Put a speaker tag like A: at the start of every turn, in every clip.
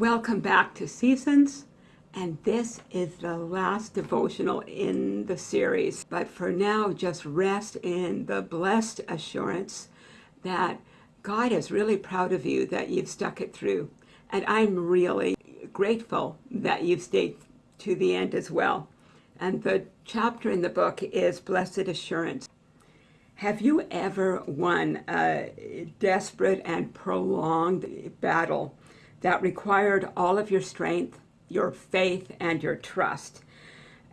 A: Welcome back to Seasons, and this is the last devotional in the series. But for now, just rest in the blessed assurance that God is really proud of you that you've stuck it through. And I'm really grateful that you've stayed to the end as well. And the chapter in the book is Blessed Assurance. Have you ever won a desperate and prolonged battle that required all of your strength, your faith, and your trust?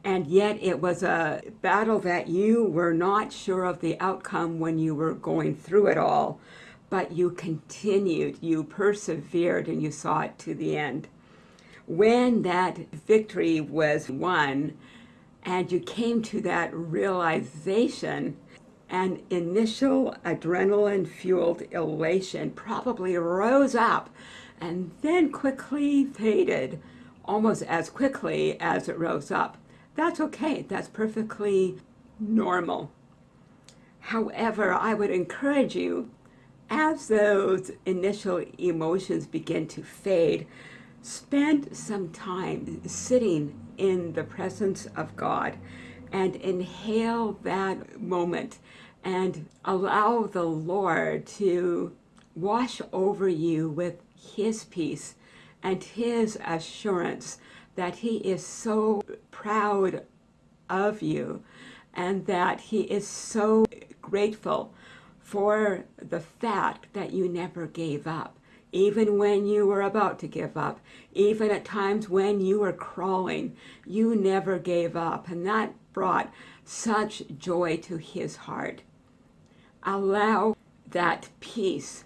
A: And yet it was a battle that you were not sure of the outcome when you were going through it all, but you continued, you persevered, and you saw it to the end. When that victory was won, and you came to that realization, an initial adrenaline-fueled elation probably rose up and then quickly faded, almost as quickly as it rose up. That's okay. That's perfectly normal. However, I would encourage you, as those initial emotions begin to fade, spend some time sitting in the presence of God and inhale that moment and allow the Lord to wash over you with his peace and his assurance that he is so proud of you and that he is so grateful for the fact that you never gave up, even when you were about to give up, even at times when you were crawling, you never gave up. And that brought such joy to his heart. Allow that peace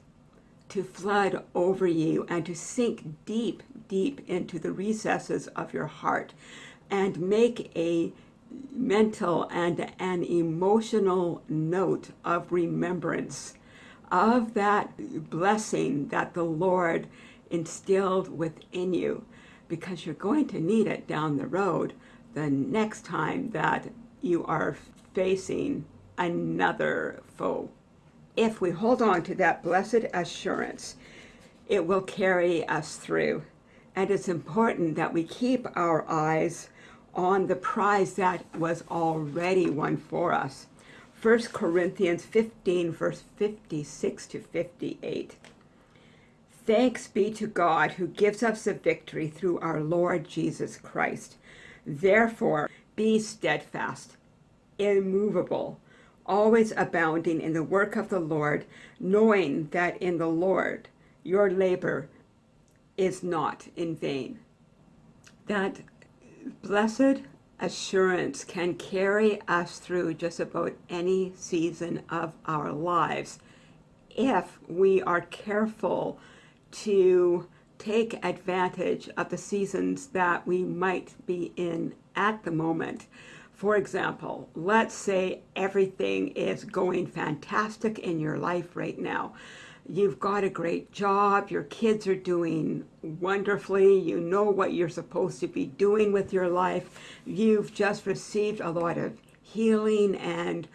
A: to flood over you and to sink deep, deep into the recesses of your heart and make a mental and an emotional note of remembrance of that blessing that the Lord instilled within you because you're going to need it down the road the next time that you are facing another foe if we hold on to that blessed assurance, it will carry us through. And it's important that we keep our eyes on the prize that was already won for us. 1 Corinthians 15, verse 56 to 58. Thanks be to God who gives us the victory through our Lord Jesus Christ. Therefore, be steadfast, immovable, always abounding in the work of the Lord, knowing that in the Lord your labor is not in vain. That blessed assurance can carry us through just about any season of our lives if we are careful to take advantage of the seasons that we might be in at the moment. For example, let's say everything is going fantastic in your life right now. You've got a great job, your kids are doing wonderfully, you know what you're supposed to be doing with your life, you've just received a lot of healing and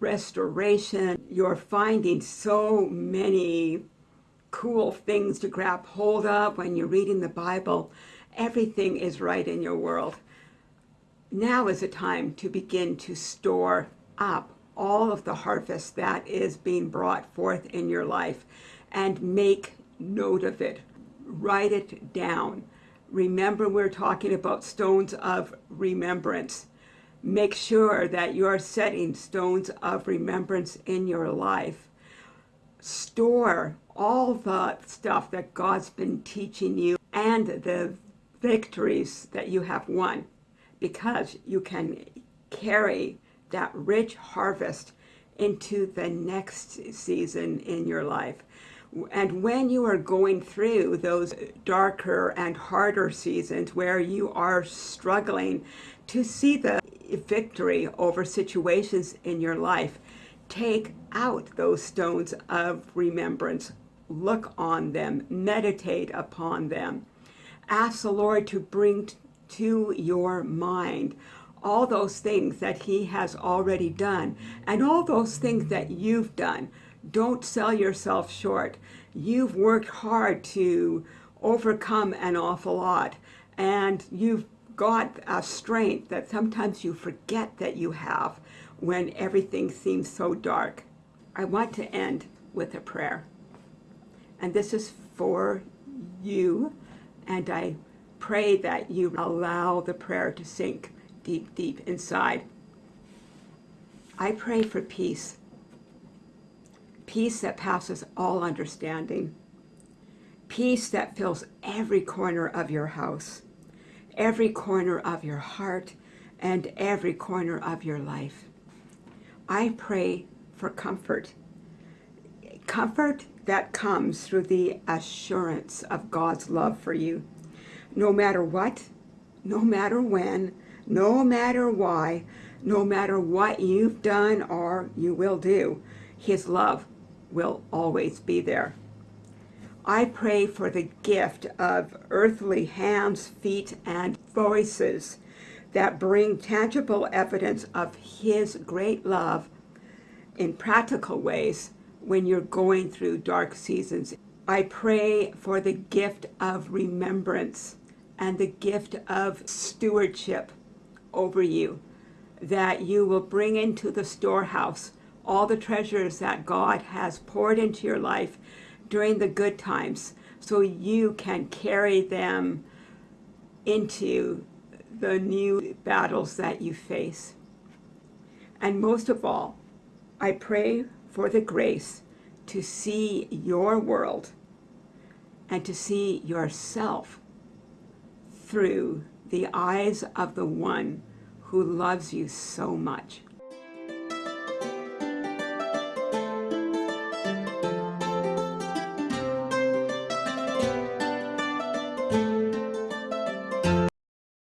A: restoration. You're finding so many cool things to grab hold of when you're reading the Bible. Everything is right in your world now is a time to begin to store up all of the harvest that is being brought forth in your life and make note of it. Write it down. Remember we're talking about stones of remembrance. Make sure that you're setting stones of remembrance in your life. Store all the stuff that God's been teaching you and the victories that you have won because you can carry that rich harvest into the next season in your life. And when you are going through those darker and harder seasons where you are struggling to see the victory over situations in your life, take out those stones of remembrance. Look on them, meditate upon them. Ask the Lord to bring to your mind all those things that he has already done and all those things that you've done. Don't sell yourself short. You've worked hard to overcome an awful lot. And you've got a strength that sometimes you forget that you have when everything seems so dark. I want to end with a prayer. And this is for you. And I pray that you allow the prayer to sink deep, deep inside. I pray for peace. Peace that passes all understanding. Peace that fills every corner of your house, every corner of your heart, and every corner of your life. I pray for comfort. Comfort that comes through the assurance of God's love for you. No matter what, no matter when, no matter why, no matter what you've done or you will do, His love will always be there. I pray for the gift of earthly hands, feet, and voices that bring tangible evidence of His great love in practical ways when you're going through dark seasons. I pray for the gift of remembrance and the gift of stewardship over you, that you will bring into the storehouse all the treasures that God has poured into your life during the good times so you can carry them into the new battles that you face. And most of all, I pray for the grace to see your world and to see yourself through the eyes of the one who loves you so much.